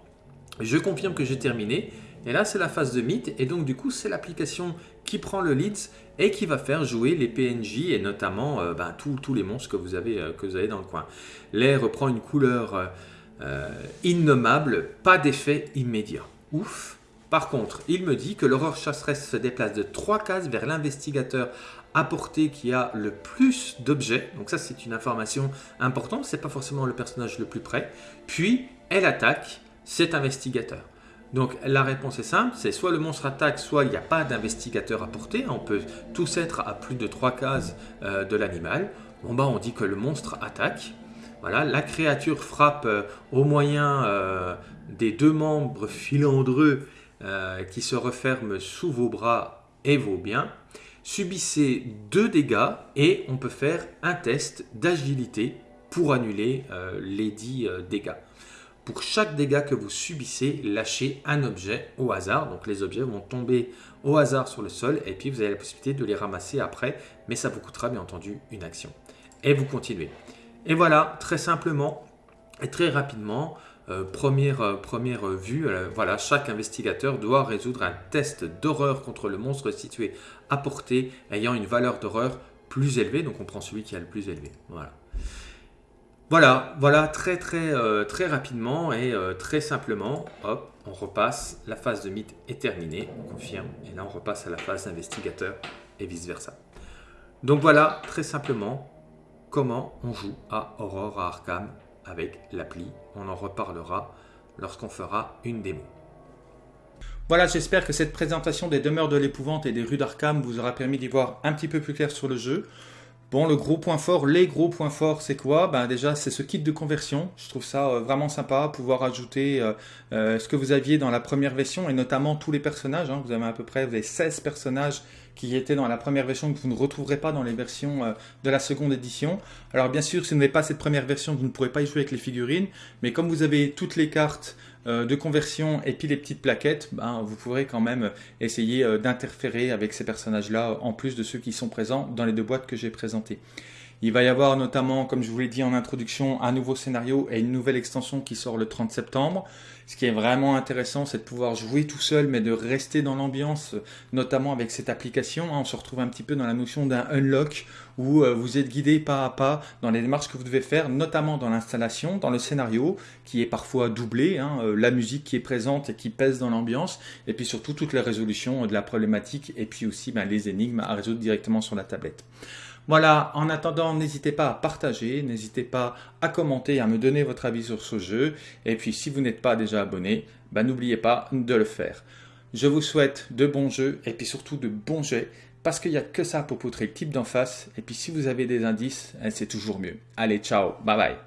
Je confirme que j'ai terminé et là, c'est la phase de mythe. Et donc, du coup, c'est l'application qui prend le leads et qui va faire jouer les PNJ et notamment euh, ben, tous les monstres que vous, avez, euh, que dans le coin. L'air reprend une couleur euh, innommable, pas d'effet immédiat. Ouf Par contre, il me dit que l'horreur chasseresse se déplace de trois cases vers l'investigateur à portée qui a le plus d'objets. Donc ça, c'est une information importante. C'est pas forcément le personnage le plus près. Puis, elle attaque cet investigateur. Donc la réponse est simple, c'est soit le monstre attaque, soit il n'y a pas d'investigateur à porter. On peut tous être à plus de trois cases euh, de l'animal. Bon bah on dit que le monstre attaque. Voilà, la créature frappe euh, au moyen euh, des deux membres filandreux qui se referment sous vos bras et vos biens. Subissez deux dégâts et on peut faire un test d'agilité pour annuler les dix dégâts. Pour chaque dégât que vous subissez, lâchez un objet au hasard. Donc les objets vont tomber au hasard sur le sol et puis vous avez la possibilité de les ramasser après. Mais ça vous coûtera bien entendu une action. Et vous continuez. Et voilà, très simplement et très rapidement, euh, première, euh, première vue, euh, voilà, chaque investigateur doit résoudre un test d'horreur contre le monstre situé à portée ayant une valeur d'horreur plus élevée. Donc on prend celui qui a le plus élevé. Voilà. Voilà, voilà très très euh, très rapidement et euh, très simplement, hop, on repasse, la phase de mythe est terminée, on confirme, et là on repasse à la phase d'investigateur et vice versa. Donc voilà, très simplement, comment on joue à Aurore à Arkham avec l'appli. On en reparlera lorsqu'on fera une démo. Voilà, j'espère que cette présentation des demeures de l'épouvante et des rues d'Arkham vous aura permis d'y voir un petit peu plus clair sur le jeu. Bon, le gros point fort, les gros points forts, c'est quoi? Ben déjà, c'est ce kit de conversion. Je trouve ça euh, vraiment sympa, pouvoir ajouter euh, euh, ce que vous aviez dans la première version et notamment tous les personnages. Hein. Vous avez à peu près vous avez 16 personnages qui étaient dans la première version que vous ne retrouverez pas dans les versions de la seconde édition. Alors bien sûr, si vous n'avez pas cette première version, vous ne pourrez pas y jouer avec les figurines, mais comme vous avez toutes les cartes de conversion et puis les petites plaquettes, ben, vous pourrez quand même essayer euh, d'interférer avec ces personnages-là en plus de ceux qui sont présents dans les deux boîtes que j'ai présentées. Il va y avoir notamment, comme je vous l'ai dit en introduction, un nouveau scénario et une nouvelle extension qui sort le 30 septembre. Ce qui est vraiment intéressant, c'est de pouvoir jouer tout seul, mais de rester dans l'ambiance, notamment avec cette application. Hein. On se retrouve un petit peu dans la notion d'un unlock où euh, vous êtes guidé pas à pas dans les démarches que vous devez faire, notamment dans l'installation, dans le scénario, qui est parfois doublé, hein, euh, la musique qui est présente et qui pèse dans l'ambiance, et puis surtout toutes les résolutions de la problématique, et puis aussi ben, les énigmes à résoudre directement sur la tablette. Voilà, en attendant, n'hésitez pas à partager, n'hésitez pas à commenter, à me donner votre avis sur ce jeu. Et puis si vous n'êtes pas déjà abonné, bah, n'oubliez pas de le faire. Je vous souhaite de bons jeux et puis surtout de bons jets parce qu'il n'y a que ça pour poutrer le type d'en face. Et puis si vous avez des indices, eh, c'est toujours mieux. Allez, ciao, bye bye.